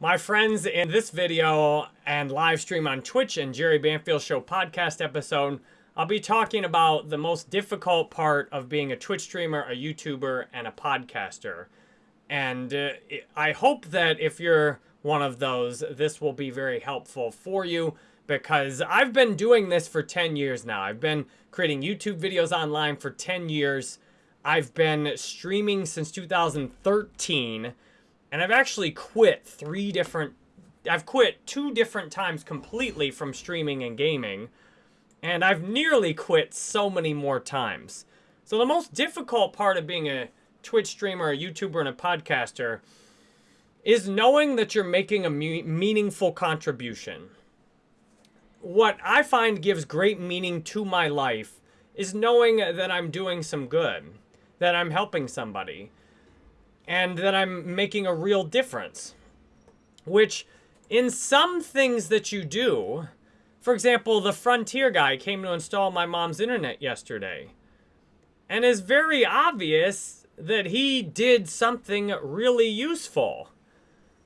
My friends, in this video and live stream on Twitch and Jerry Banfield Show podcast episode, I'll be talking about the most difficult part of being a Twitch streamer, a YouTuber, and a podcaster. And uh, I hope that if you're one of those, this will be very helpful for you because I've been doing this for 10 years now. I've been creating YouTube videos online for 10 years. I've been streaming since 2013 and I've actually quit three different, I've quit two different times completely from streaming and gaming. And I've nearly quit so many more times. So the most difficult part of being a Twitch streamer, a YouTuber, and a podcaster is knowing that you're making a meaningful contribution. What I find gives great meaning to my life is knowing that I'm doing some good, that I'm helping somebody, and that I'm making a real difference. Which, in some things that you do, for example, the Frontier guy came to install my mom's internet yesterday. And it's very obvious that he did something really useful.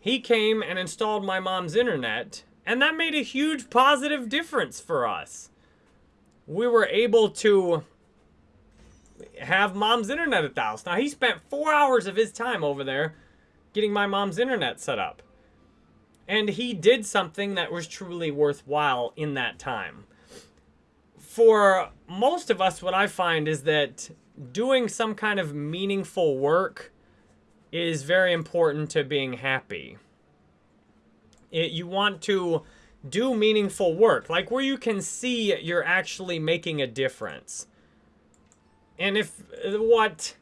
He came and installed my mom's internet, and that made a huge positive difference for us. We were able to have mom's internet at the house. Now, he spent four hours of his time over there getting my mom's internet set up. And he did something that was truly worthwhile in that time. For most of us, what I find is that doing some kind of meaningful work is very important to being happy. It, you want to do meaningful work, like where you can see you're actually making a difference. And if uh, what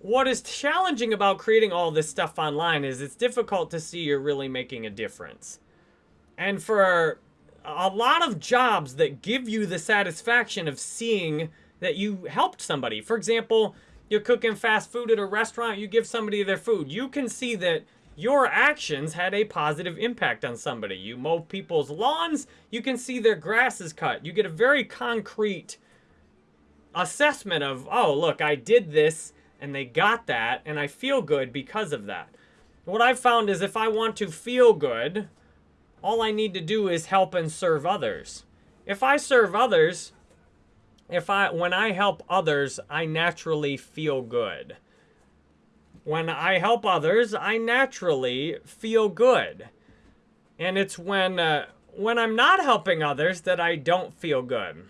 what is challenging about creating all this stuff online is it's difficult to see you're really making a difference. And for a lot of jobs that give you the satisfaction of seeing that you helped somebody. For example, you're cooking fast food at a restaurant, you give somebody their food. You can see that your actions had a positive impact on somebody. You mow people's lawns, you can see their grass is cut. You get a very concrete assessment of, oh, look, I did this and they got that and I feel good because of that. What I've found is if I want to feel good, all I need to do is help and serve others. If I serve others, if I when I help others, I naturally feel good. When I help others, I naturally feel good. And it's when uh, when I'm not helping others that I don't feel good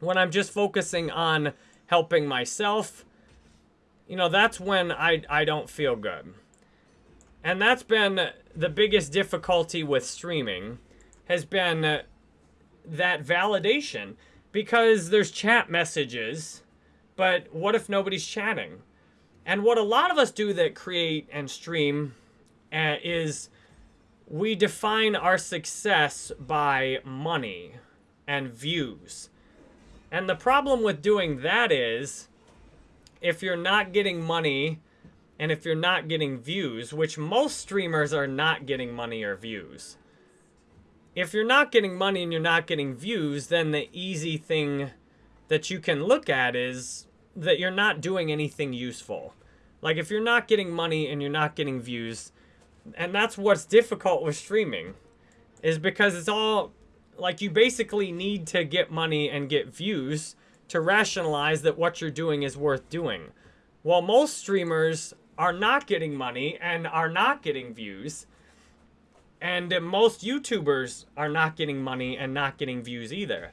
when I'm just focusing on helping myself, you know, that's when I, I don't feel good. And that's been the biggest difficulty with streaming has been that validation because there's chat messages, but what if nobody's chatting? And what a lot of us do that create and stream uh, is we define our success by money and views. And the problem with doing that is, if you're not getting money, and if you're not getting views, which most streamers are not getting money or views. If you're not getting money and you're not getting views, then the easy thing that you can look at is that you're not doing anything useful. Like if you're not getting money and you're not getting views, and that's what's difficult with streaming, is because it's all like you basically need to get money and get views to rationalize that what you're doing is worth doing. While most streamers are not getting money and are not getting views, and most YouTubers are not getting money and not getting views either.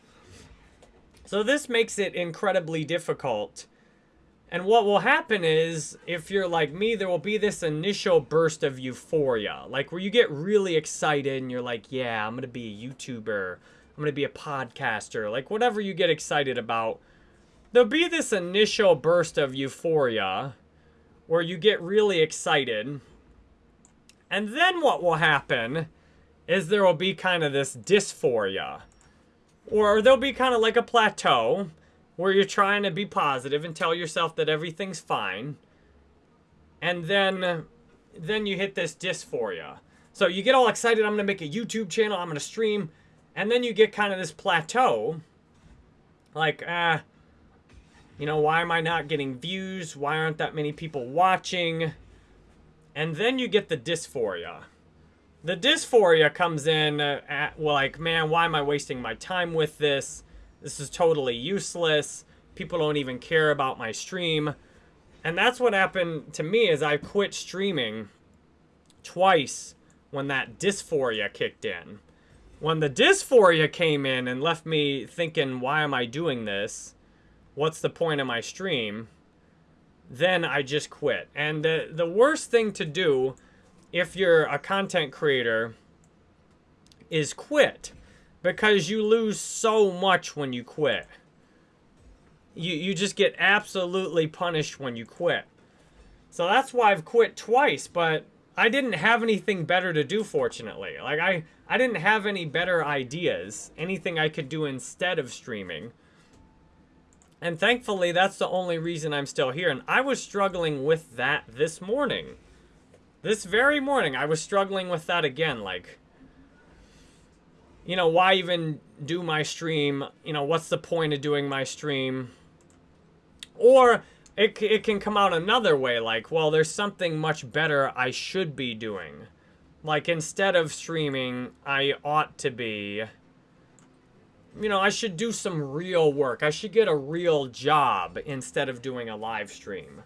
So this makes it incredibly difficult and what will happen is, if you're like me, there will be this initial burst of euphoria. Like, where you get really excited and you're like, yeah, I'm going to be a YouTuber. I'm going to be a podcaster. Like, whatever you get excited about. There'll be this initial burst of euphoria where you get really excited. And then what will happen is there will be kind of this dysphoria. Or there'll be kind of like a plateau where you're trying to be positive and tell yourself that everything's fine. And then then you hit this dysphoria. So you get all excited, I'm going to make a YouTube channel, I'm going to stream, and then you get kind of this plateau. Like, ah, uh, you know, why am I not getting views? Why aren't that many people watching? And then you get the dysphoria. the dysphoria comes in at, like, man, why am I wasting my time with this? This is totally useless. People don't even care about my stream. And that's what happened to me is I quit streaming twice when that dysphoria kicked in. When the dysphoria came in and left me thinking, why am I doing this? What's the point of my stream? Then I just quit. And the, the worst thing to do if you're a content creator is quit because you lose so much when you quit. You, you just get absolutely punished when you quit. So that's why I've quit twice, but I didn't have anything better to do, fortunately. Like, I, I didn't have any better ideas, anything I could do instead of streaming. And thankfully, that's the only reason I'm still here. And I was struggling with that this morning. This very morning, I was struggling with that again. Like, you know, why even do my stream? You know, what's the point of doing my stream? Or it, it can come out another way, like, well, there's something much better I should be doing. Like, instead of streaming, I ought to be, you know, I should do some real work. I should get a real job instead of doing a live stream.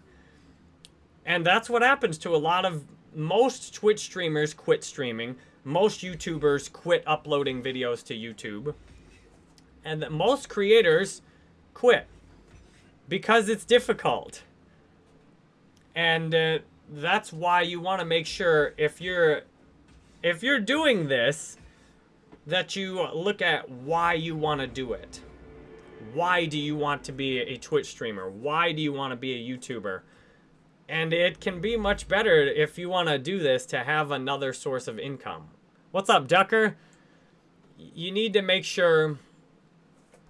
And that's what happens to a lot of, most Twitch streamers quit streaming. Most YouTubers quit uploading videos to YouTube. And that most creators quit because it's difficult. And uh, that's why you want to make sure if you're if you're doing this that you look at why you want to do it. Why do you want to be a Twitch streamer? Why do you want to be a YouTuber? And it can be much better if you want to do this to have another source of income. What's up, Ducker? You need to make sure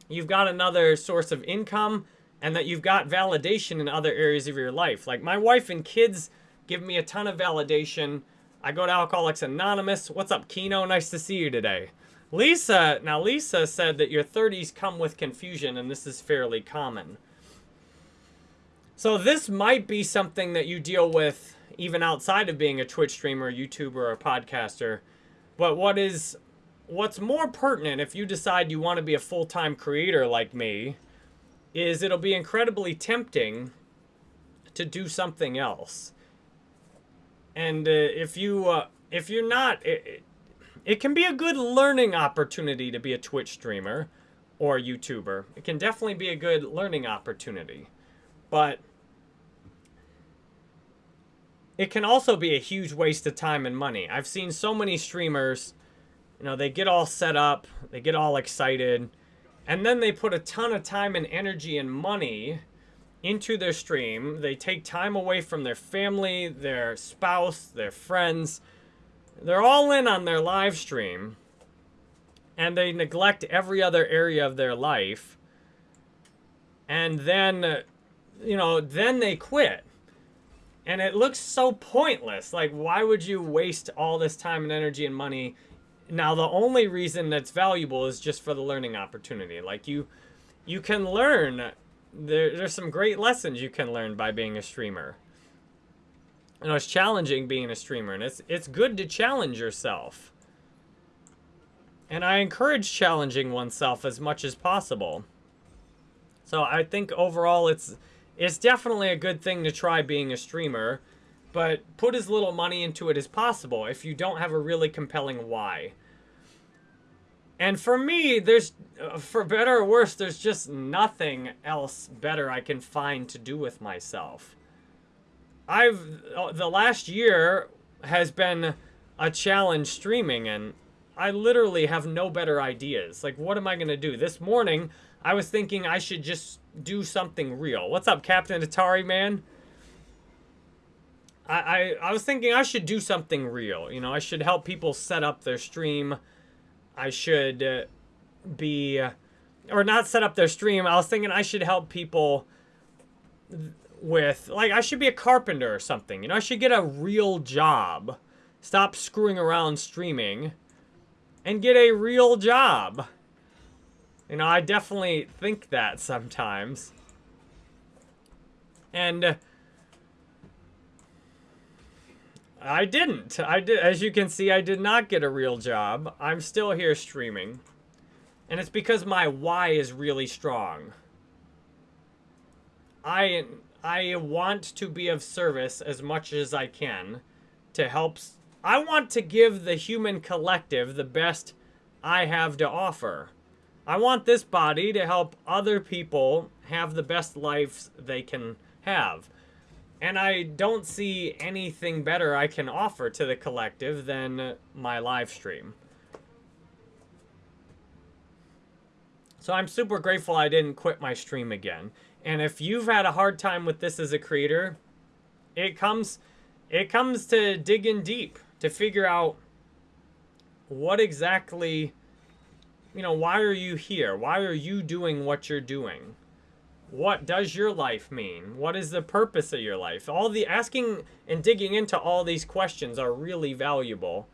you've got another source of income and that you've got validation in other areas of your life. Like my wife and kids give me a ton of validation. I go to Alcoholics Anonymous. What's up, Kino? Nice to see you today. Lisa, now Lisa said that your 30s come with confusion and this is fairly common. So this might be something that you deal with even outside of being a Twitch streamer, YouTuber, or podcaster. But what is what's more pertinent if you decide you want to be a full-time creator like me is it'll be incredibly tempting to do something else. And uh, if you uh, if you're not, it, it can be a good learning opportunity to be a Twitch streamer or YouTuber. It can definitely be a good learning opportunity, but it can also be a huge waste of time and money. I've seen so many streamers, you know, they get all set up, they get all excited, and then they put a ton of time and energy and money into their stream. They take time away from their family, their spouse, their friends. They're all in on their live stream. And they neglect every other area of their life. And then, you know, then they quit. And it looks so pointless. Like, why would you waste all this time and energy and money now, the only reason that's valuable is just for the learning opportunity. Like you, you can learn. There, there's some great lessons you can learn by being a streamer. You know, it's challenging being a streamer, and it's it's good to challenge yourself. And I encourage challenging oneself as much as possible. So I think overall, it's it's definitely a good thing to try being a streamer but put as little money into it as possible if you don't have a really compelling why. And for me, there's, uh, for better or worse, there's just nothing else better I can find to do with myself. I've, uh, the last year has been a challenge streaming and I literally have no better ideas. Like, what am I going to do? This morning, I was thinking I should just do something real. What's up, Captain Atari, man? I, I, I was thinking I should do something real. You know, I should help people set up their stream. I should uh, be, uh, or not set up their stream. I was thinking I should help people with, like, I should be a carpenter or something. You know, I should get a real job. Stop screwing around streaming and get a real job. You know, I definitely think that sometimes. And... Uh, I didn't. I did as you can see I did not get a real job. I'm still here streaming. And it's because my why is really strong. I I want to be of service as much as I can to help I want to give the human collective the best I have to offer. I want this body to help other people have the best lives they can have. And I don't see anything better I can offer to the collective than my live stream. So I'm super grateful I didn't quit my stream again. And if you've had a hard time with this as a creator, it comes it comes to digging deep to figure out what exactly you know, why are you here? Why are you doing what you're doing? What does your life mean? What is the purpose of your life? All the asking and digging into all these questions are really valuable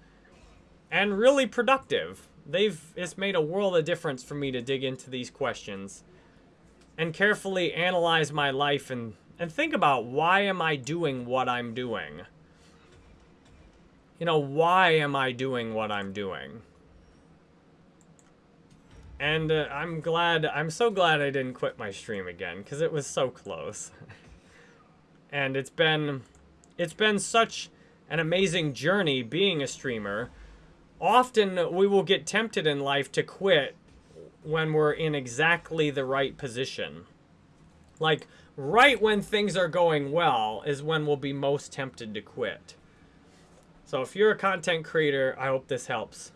and really productive. They've it's made a world of difference for me to dig into these questions and carefully analyze my life and and think about why am I doing what I'm doing? You know, why am I doing what I'm doing? And uh, I'm glad, I'm so glad I didn't quit my stream again because it was so close. and it's been, it's been such an amazing journey being a streamer. Often we will get tempted in life to quit when we're in exactly the right position. Like, right when things are going well is when we'll be most tempted to quit. So if you're a content creator, I hope this helps.